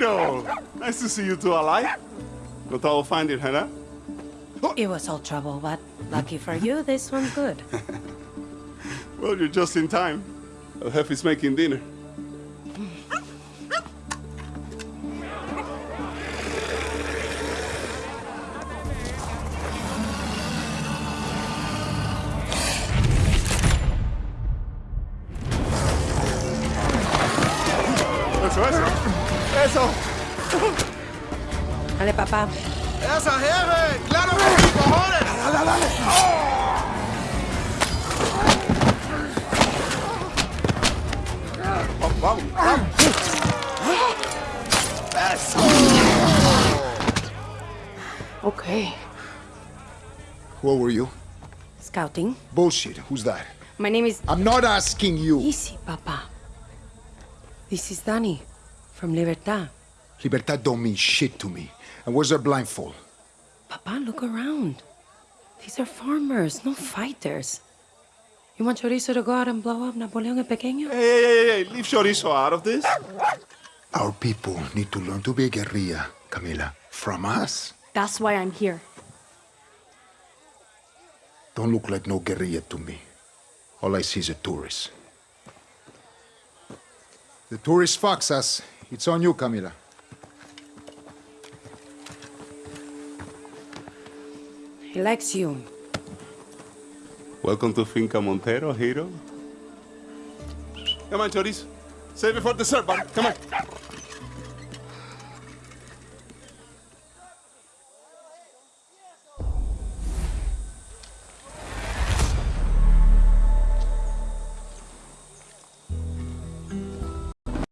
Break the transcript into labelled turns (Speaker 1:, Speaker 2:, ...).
Speaker 1: Nice to see you two alive. No trouble find it, Hannah.
Speaker 2: It was all trouble, but lucky for you, this one's good.
Speaker 1: Well, you're just in time. El Jefe's making dinner. Eso, eso. Eso.
Speaker 2: Dale, papá.
Speaker 3: ¡Esa, jefe! ¡Claro que sí, cojones!
Speaker 1: Dale, dale. Oh. Vamos, vamos, vamos.
Speaker 2: Okay.
Speaker 4: What were you?
Speaker 2: Scouting.
Speaker 4: Bullshit. Who's that?
Speaker 2: My name is...
Speaker 4: I'm not asking you.
Speaker 2: Easy, papa. This is Danny, from Libertad.
Speaker 4: Libertad don't mean shit to me. And where's her blindfold?
Speaker 2: Papa, look around. These are farmers, no fighters. You want Chorizo to go out and blow up Napoleon el Pequeño?
Speaker 1: Hey, hey, hey, hey, leave Chorizo out of this.
Speaker 4: Our people need to learn to be a guerrilla, Camila. From us.
Speaker 5: That's why I'm here.
Speaker 4: Don't look like no guerrilla to me. All I see is a tourist. The tourist fucks us. It's on you, Camila.
Speaker 2: He likes you.
Speaker 1: Welcome to Finca Montero, Hero. Come on, Chorizo. Save it for dessert, buddy. Come on.